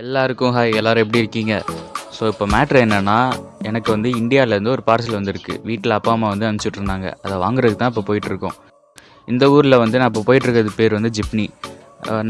எல்லாருக்கும் ஹாய் எல்லாரும் எப்படி இருக்கீங்க? ஸோ இப்போ மேட்ரு என்னென்னா எனக்கு வந்து இந்தியாவிலேருந்து ஒரு பார்சல் வந்திருக்கு. வீட்டில் அப்பா அம்மா வந்து அனுப்பிச்சி விட்ருந்தாங்க அதை வாங்குறதுக்கு தான் இப்போ போயிட்டுருக்கோம் இந்த ஊரில் வந்து நான் இப்போ போயிட்டுருக்கிறது பேர் வந்து ஜிப்னி.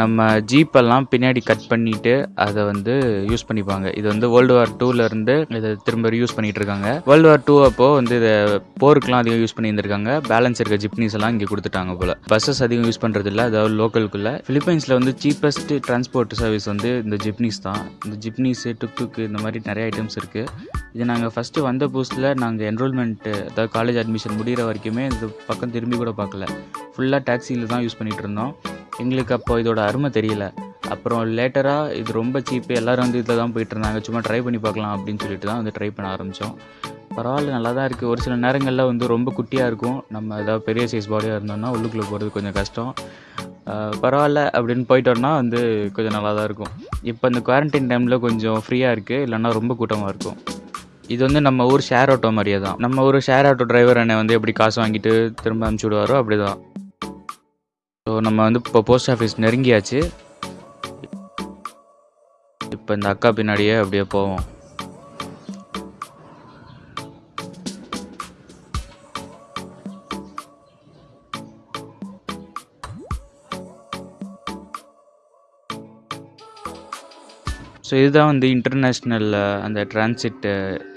நம்ம ஜீப்பெல்லாம் பின்னாடி கட் பண்ணிவிட்டு அதை வந்து யூஸ் பண்ணிப்பாங்க. இது வந்து வேர்ல்டு வார் டூலேருந்து இதை திரும்ப யூஸ் பண்ணிகிட்டு இருக்காங்க. வேர்ல்டு வார் டூ அப்போது வந்து இதை போருக்குலாம் அதிகம் யூஸ் பண்ணியிருந்திருக்காங்க. பேலன்ஸ் இருக்க ஜிப்னிஸ் எல்லாம் இங்கே கொடுத்துட்டாங்க போல். பஸ்ஸஸ் அதிகம் யூஸ் பண்ணுறது இல்லை அதாவது லோக்கலுக்குள்ளே ஃபிலிப்பைன்ஸில் வந்து சீப்பஸ்ட் டிரான்ஸ்போர்ட் சர்வீஸ் வந்து இந்த ஜிப்னிஸ் தான். இந்த ஜிப்னிஸு டுக் இந்த மாதிரி நிறைய ஐட்டம்ஸ் இருக்குது இது நாங்கள் ஃபஸ்ட்டு வந்த புதுசில் நாங்கள் என்ரோல்மெண்ட்டு அதாவது காலேஜ் அட்மிஷன் முடிகிற வரைக்குமே இந்த பக்கம் திரும்பி கூட பார்க்கல. ஃபுல்லாக டாக்ஸியில் தான் யூஸ் பண்ணிகிட்டு இருந்தோம். எங்களுக்கு அப்போ இதோட அருமை தெரியல. அப்புறம் லேட்டராக இது ரொம்ப சீப்பு எல்லோரும் வந்து இதில் தான் போயிட்டு இருந்தாங்க. சும்மா ட்ரை பண்ணி பார்க்கலாம் அப்படின்னு சொல்லிட்டு தான் வந்து ட்ரை பண்ண ஆரம்பித்தோம் பரவாயில்ல நல்லா தான் இருக்குது ஒரு சில நேரங்களில் வந்து ரொம்ப குட்டியாக இருக்கும். நம்ம ஏதாவது பெரிய சைஸ் பாடியாக இருந்தோம்னா உள்ளுக்குள்ளே போகிறது கொஞ்சம் கஷ்டம். பரவாயில்ல அப்படின்னு போயிட்டோம்னா வந்து கொஞ்சம் நல்லா தான் இருக்கும். இப்போ இந்த குவாரண்டைன் டைமில் கொஞ்சம் ஃப்ரீயாக இருக்குது இல்லைன்னா ரொம்ப கூட்டமாக இருக்கும். இது வந்து நம்ம ஊர் ஷேர் ஆட்டோ மாதிரியே தான். நம்ம ஊர் ஷேர் ஆட்டோ டிரைவர் என்னை வந்து எப்படி காசு வாங்கிட்டு திரும்ப அனுப்பிச்சி விடுவாரோ அப்படி தான் ஸோ நம்ம வந்து இப்போ போஸ்ட் ஆஃபீஸ் நெருங்கியாச்சு. இப்போ இந்த அக்கா பின்னாடியே அப்படியே போவோம். ஸோ இதுதான் வந்து இன்டர்நேஷ்னல் அந்த டிரான்சிட்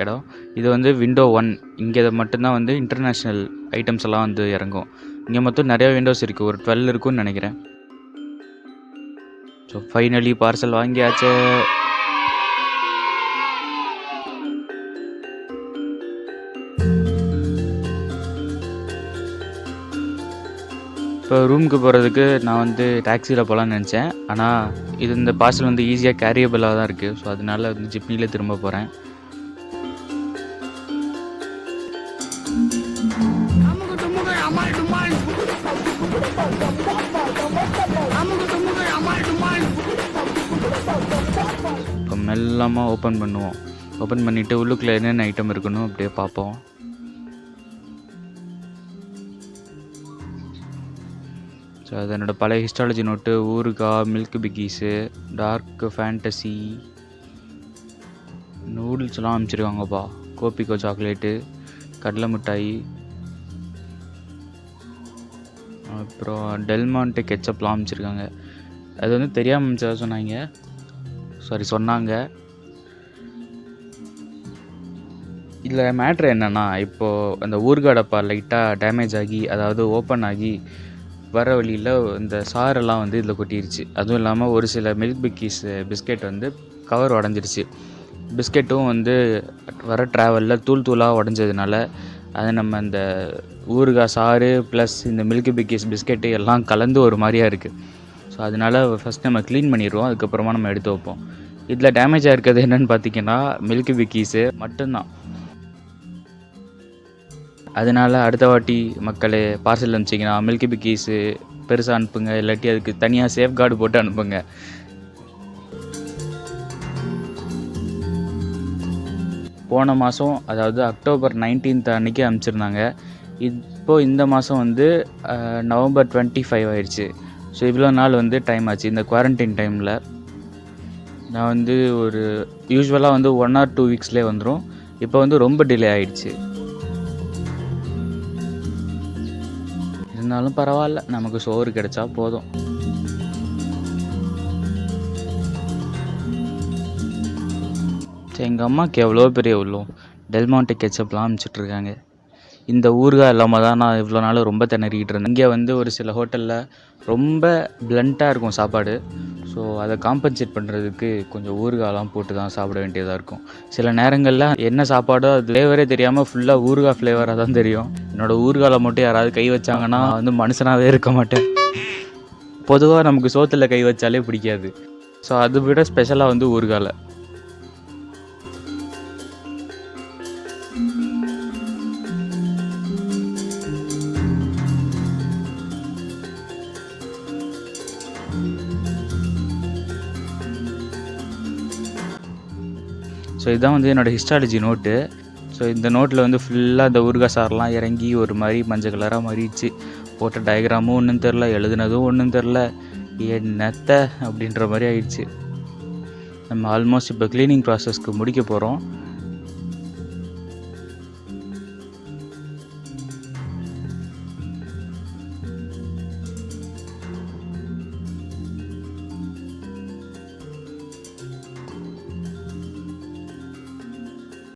இடம். இது வந்து விண்டோ ஒன் இங்கே மட்டும்தான் வந்து இன்டர்நேஷ்னல் ஐட்டம்ஸ் எல்லாம் வந்து இறங்கும். இங்கே மொத்தம் நிறையா விண்டோஸ் இருக்குது ஒரு டுவெல் இருக்கும்னு நினைக்கிறேன். ஸோ ஃபைனலி பார்சல் வாங்கியாச்சு. இப்போ ரூமுக்கு போகிறதுக்கு நான் வந்து டாக்ஸியில் போகலான்னு நினச்சேன். ஆனால் இது இந்த பார்சல் வந்து ஈஸியாக கேரியபிளாக தான் இருக்குது ஸோ அதனால வந்து ஜிப்னியில் திரும்ப போகிறேன் மெல்லமாக ஓப்பன் பண்ணுவோம். ஓப்பன் பண்ணிவிட்டு உள்ளுக்குள்ளே என்னென்ன ஐட்டம் இருக்கணும் அப்படியே பார்ப்போம். ஸோ அது என்னோடய பழைய ஹிஸ்டாலஜி நோட்டு ஊறுகாய் மில்க் பிக்கீஸு டார்க் ஃபேண்டசி நூடுல்ஸ்லாம் அனுப்பிச்சிருக்காங்கப்பா. கோபிக்கோ சாக்லேட்டு கடலை மிட்டாய் அப்புறம் டெல்மான்ட்டு கெச்சப்லாம் அனுப்பிச்சிருக்காங்க. அது வந்து தெரியாமல் அனுப்பிச்சதா சொன்னாங்க. சாரி சொன்னாங்க. இதில் மேட்ரு என்னென்னா இப்போது அந்த ஊர்காடப்பா லைட்டாக டேமேஜ் ஆகி அதாவது ஓப்பன் ஆகி வர வழியில் இந்த சாரெல்லாம் வந்து இதில் கொட்டிருச்சு. அதுவும் இல்லாமல் ஒரு சில மில்க் பிக்கீஸ் பிஸ்கெட் வந்து கவர் உடஞ்சிருச்சு. பிஸ்கெட்டும் வந்து வர ட்ராவலில் தூள் தூளாக உடஞ்சதுனால அது நம்ம இந்த ஊறுகாய் சாறு ப்ளஸ் இந்த மில்க் பிக்கீஸ் பிஸ்கெட்டு எல்லாம் கலந்து ஒரு மாதிரியாக இருக்குது ஸோ அதனால் ஃபஸ்ட் நம்ம க்ளீன் பண்ணிடுவோம் அதுக்கப்புறமா நம்ம எடுத்து வைப்போம். இதில் டேமேஜ் ஆகிருக்கிறது என்னென்னு பார்த்தீங்கன்னா மில்க் பிக்கீஸு மட்டும்தான். அதனால் அடுத்த வாட்டி மக்களே பார்சல் அனுப்பிச்சிங்கன்னா மில்க் பிக்கீஸு பெருசாக அனுப்புங்க. இல்லாட்டி அதுக்கு தனியாக சேஃப் கார்டு போட்டு அனுப்புங்க. போன மாதம் அதாவது அக்டோபர் நைன்டீன்த் அன்றைக்கி அனுப்பிச்சிருந்தாங்க. இப்போது இந்த மாதம் வந்து நவம்பர் டுவெண்ட்டி ஃபைவ் ஆயிடுச்சு. ஸோ இவ்வளோ நாள் வந்து டைம் ஆச்சு. இந்த குவாரண்டைன் டைமில் நான் வந்து ஒரு யூஸ்வலாக வந்து ஒன் ஆர் டூ வீக்ஸ்லேயே வந்துடும் இப்போ வந்து ரொம்ப டிலே ஆகிடுச்சு இருந்தாலும் பரவாயில்ல. நமக்கு சோறு கிடைச்சா போதும். சரி எங்கள் அம்மாவுக்கு எவ்வளோ பெரிய உள்ளோம். டெல்மாண்டே கெச்சப்லாம் அனுப்பிச்சிட்ருக்காங்க இந்த ஊறுகாய் இல்லாமல் தான் நான் இவ்வளோ நாள் ரொம்ப திணறிக்கிட்டு இருந்தேன். இங்கே வந்து ஒரு சில ஹோட்டலில் ரொம்ப பிளண்ட்டாக இருக்கும் சாப்பாடு. ஸோ அதை காம்பன்சேட் பண்ணுறதுக்கு கொஞ்சம் ஊறுகாலாம் போட்டு தான் சாப்பிட வேண்டியதாக இருக்கும். சில நேரங்களில் என்ன சாப்பாடோ அது ஃப்ளேவரே தெரியாமல் ஃபுல்லாக ஊறுகாய் ஃப்ளேவராக தான் தெரியும். என்னோடய ஊறுகாலை மட்டும் யாராவது கை வச்சாங்கன்னா வந்து மனுஷனாகவே இருக்க மாட்டேன். பொதுவாக நமக்கு சோத்தில் கை வச்சாலே பிடிக்காது. ஸோ அதை விட ஸ்பெஷலாக வந்து ஊறுகாலை ஸோ இதுதான் வந்து என்னோடய ஹிஸ்டாலஜி நோட்டு ஸோ இந்த நோட்டில் வந்து ஃபுல்லாக இந்த ஊர்கா சாரெலாம் இறங்கி ஒரு மாதிரி மஞ்சள் கலராக மாறிடுச்சு. போட்ட டயக்ராமும் ஒன்றும் தெரில எழுதுனதும் ஒன்றும் தெரில என்னத்த அப்படின்ற மாதிரி ஆயிடுச்சு. நம்ம ஆல்மோஸ்ட் இப்போ க்ளீனிங் ப்ராசஸ்க்கு முடிக்க போகிறோம்